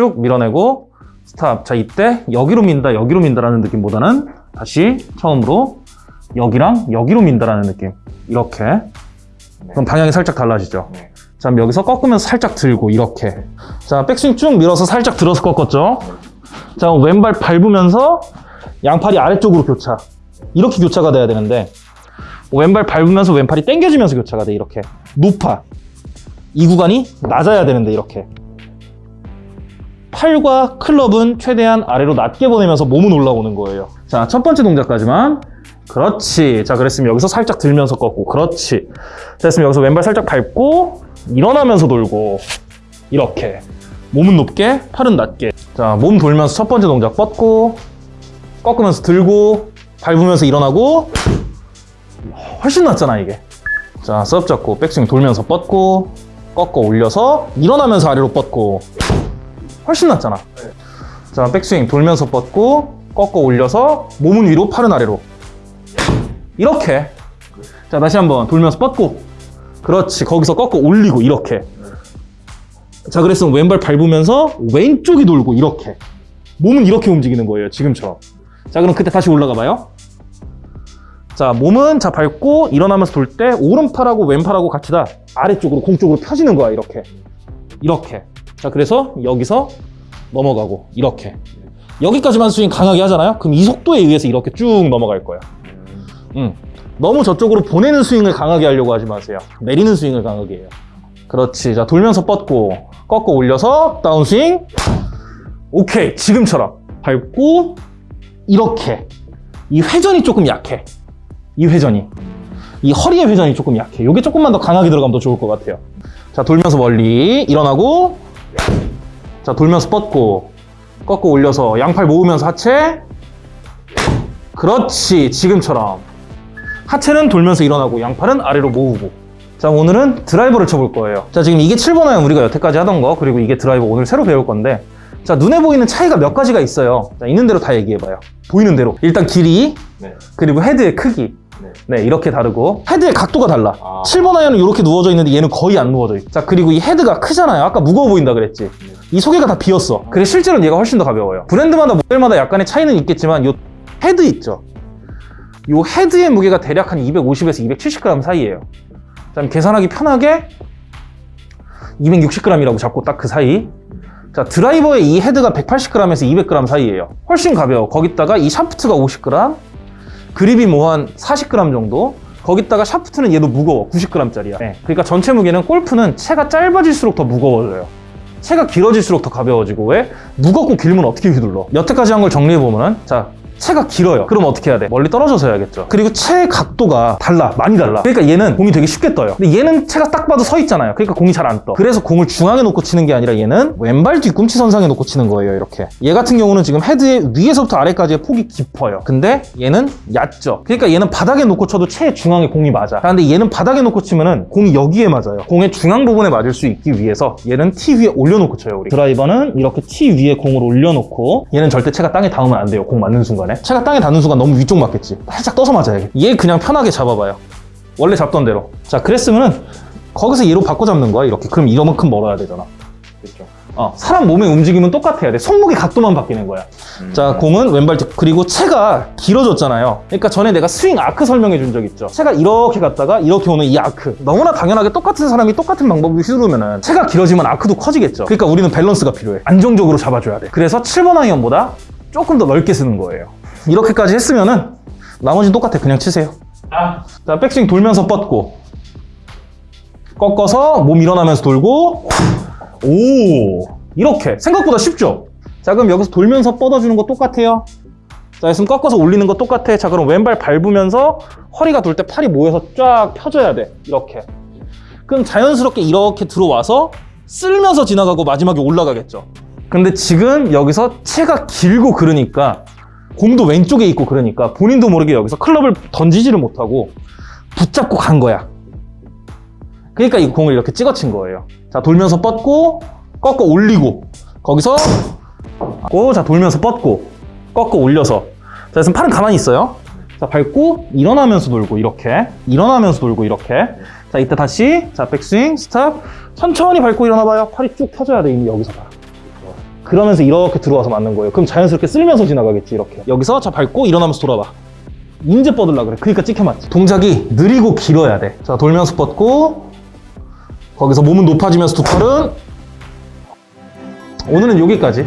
쭉 밀어내고 스탑. 자, 이때 여기로 민다, 여기로 민다라는 느낌보다는 다시 처음으로 여기랑 여기로 민다라는 느낌. 이렇게. 그럼 방향이 살짝 달라지죠. 네. 자, 그럼 여기서 꺾으면서 살짝 들고 이렇게. 자, 백스윙 쭉 밀어서 살짝 들어서 꺾었죠. 자, 왼발 밟으면서 양팔이 아래쪽으로 교차. 이렇게 교차가 돼야 되는데 왼발 밟으면서 왼팔이 당겨지면서 교차가 돼 이렇게 높아. 이 구간이 낮아야 되는데 이렇게. 팔과 클럽은 최대한 아래로 낮게 보내면서 몸은 올라오는 거예요. 자, 첫 번째 동작까지만. 그렇지. 자, 그랬으면 여기서 살짝 들면서 꺾고. 그렇지. 자, 됐으면 여기서 왼발 살짝 밟고, 일어나면서 돌고. 이렇게. 몸은 높게, 팔은 낮게. 자, 몸 돌면서 첫 번째 동작 뻗고, 꺾으면서 들고, 밟으면서 일어나고. 훨씬 낫잖아, 이게. 자, 섭 잡고, 백스윙 돌면서 뻗고, 꺾어 올려서, 일어나면서 아래로 뻗고. 훨씬 낫잖아. 자, 백스윙 돌면서 뻗고, 꺾어 올려서, 몸은 위로, 팔은 아래로. 이렇게. 자, 다시 한번 돌면서 뻗고. 그렇지. 거기서 꺾어 올리고, 이렇게. 자, 그랬으면 왼발 밟으면서 왼쪽이 돌고, 이렇게. 몸은 이렇게 움직이는 거예요. 지금처럼. 자, 그럼 그때 다시 올라가 봐요. 자, 몸은 자 밟고 일어나면서 돌 때 오른팔하고 왼팔하고 같이 다 아래쪽으로 공 쪽으로 펴지는 거야, 이렇게. 이렇게. 자, 그래서 여기서 넘어가고 이렇게. 여기까지만 스윙 강하게 하잖아요. 그럼 이 속도에 의해서 이렇게 쭉 넘어갈 거야. 음. 너무 저쪽으로 보내는 스윙을 강하게 하려고 하지 마세요. 내리는 스윙을 강하게 해요. 그렇지. 자, 돌면서 뻗고 꺾어 올려서 다운스윙. 오케이. 지금처럼 밟고 이렇게. 이 회전이 조금 약해. 이 회전이. 이 허리의 회전이 조금 약해. 이게 조금만 더 강하게 들어가면 더 좋을 것 같아요. 자, 돌면서 멀리 일어나고 자, 돌면서 뻗고 꺾어 올려서 양팔 모으면서 하체. 그렇지. 지금처럼. 하체는 돌면서 일어나고 양팔은 아래로 모으고. 자 오늘은 드라이버를 쳐볼 거예요. 자 지금 이게 7번 아이언 우리가 여태까지 하던 거 그리고 이게 드라이버 오늘 새로 배울 건데. 자 눈에 보이는 차이가 몇 가지가 있어요? 자 있는 대로 다 얘기해봐요. 보이는 대로. 일단 길이 네. 그리고 헤드의 크기 네. 네 이렇게 다르고 헤드의 각도가 달라. 아. 7번 아이언은 이렇게 누워져 있는데 얘는 거의 안 누워져 있어 자 그리고 이 헤드가 크잖아요. 아까 무거워 보인다 그랬지. 이 속에가 다 비었어. 그래 실제로는 얘가 훨씬 더 가벼워요. 브랜드마다 모델마다 약간의 차이는 있겠지만 요 헤드 있죠. 요 헤드의 무게가 대략 한 250에서 270g 사이예요. 자, 계산하기 편하게 260g이라고 잡고 딱 그 사이. 자 드라이버의 이 헤드가 180g에서 200g 사이예요. 훨씬 가벼워. 거기다가 이 샤프트가 50g 그립이 뭐 한 40g 정도? 거기다가 샤프트는 얘도 무거워. 90g짜리야. 그러니까 전체 무게는 골프는 채가 짧아질수록 더 무거워져요. 채가 길어질수록 더 가벼워지고. 왜? 무겁고 길면 어떻게 휘둘러? 여태까지 한 걸 정리해보면 은 자 채가 길어요. 그럼 어떻게 해야 돼? 멀리 떨어져서 해야겠죠. 그리고 채 각도가 달라. 많이 달라. 그러니까 얘는 공이 되게 쉽게 떠요. 근데 얘는 채가 딱 봐도 서 있잖아요. 그러니까 공이 잘 안 떠. 그래서 공을 중앙에 놓고 치는 게 아니라 얘는 왼발 뒤꿈치 선상에 놓고 치는 거예요 이렇게. 얘 같은 경우는 지금 헤드의 위에서부터 아래까지의 폭이 깊어요. 근데 얘는 얕죠. 그러니까 얘는 바닥에 놓고 쳐도 채 중앙에 공이 맞아. 근데 얘는 바닥에 놓고 치면은 공이 여기에 맞아요. 공의 중앙 부분에 맞을 수 있기 위해서 얘는 티 위에 올려놓고 쳐요 우리. 드라이버는 이렇게 티 위에 공을 올려놓고 얘는 절대 채가 땅에 닿으면 안 돼요. 공 맞는 순간에 채가 땅에 닿는 순간 너무 위쪽 맞겠지 살짝 떠서 맞아야 돼. 얘 그냥 편하게 잡아봐요 원래 잡던 대로 자 그랬으면은 거기서 얘로 바꿔 잡는 거야 이렇게 그럼 이만큼 멀어야 되잖아 그렇죠. 어, 사람 몸의 움직임은 똑같아야 돼. 손목의 각도만 바뀌는 거야. 음. 자, 공은 왼발 뒤 그리고 채가 길어졌잖아요. 그러니까 전에 내가 스윙 아크 설명해 준 적 있죠. 채가 이렇게 갔다가 이렇게 오는 이 아크. 너무나 당연하게 똑같은 사람이 똑같은 방법으로 휘두르면 은 채가 길어지면 아크도 커지겠죠. 그러니까 우리는 밸런스가 필요해. 안정적으로 잡아줘야 돼. 그래서 7번 아이언보다 조금 더 넓게 쓰는 거예요. 이렇게까지 했으면은 나머지는 똑같아. 그냥 치세요. 아. 자, 백스윙 돌면서 뻗고 꺾어서 몸 일어나면서 돌고 오 이렇게 생각보다 쉽죠? 자 그럼 여기서 돌면서 뻗어주는 거 똑같아요 자 있으면 꺾어서 올리는 거 똑같아 자 그럼 왼발 밟으면서 허리가 돌 때 팔이 모여서 쫙 펴져야 돼 이렇게 그럼 자연스럽게 이렇게 들어와서 쓸면서 지나가고 마지막에 올라가겠죠 근데 지금 여기서 채가 길고 그러니까 공도 왼쪽에 있고 그러니까 본인도 모르게 여기서 클럽을 던지지를 못하고 붙잡고 간 거야 그러니까 이 공을 이렇게 찍어친 거예요. 자, 돌면서 뻗고, 꺾어 올리고, 거기서, 고, 자, 돌면서 뻗고, 꺾어 올려서. 자, 그래서 팔은 가만히 있어요. 자, 밟고, 일어나면서 돌고, 이렇게. 일어나면서 돌고, 이렇게. 자, 이때 다시, 자, 백스윙, 스탑. 천천히 밟고 일어나봐요. 팔이 쭉 펴져야 돼, 이미 여기서 봐. 그러면서 이렇게 들어와서 맞는 거예요. 그럼 자연스럽게 쓸면서 지나가겠지, 이렇게. 여기서 자, 밟고 일어나면서 돌아봐. 인제 뻗으려 그래. 그러니까 찍혀 맞지. 동작이 느리고 길어야 돼. 자, 돌면서 뻗고, 거기서 몸은 높아지면서 두 팔은 오늘은 여기까지.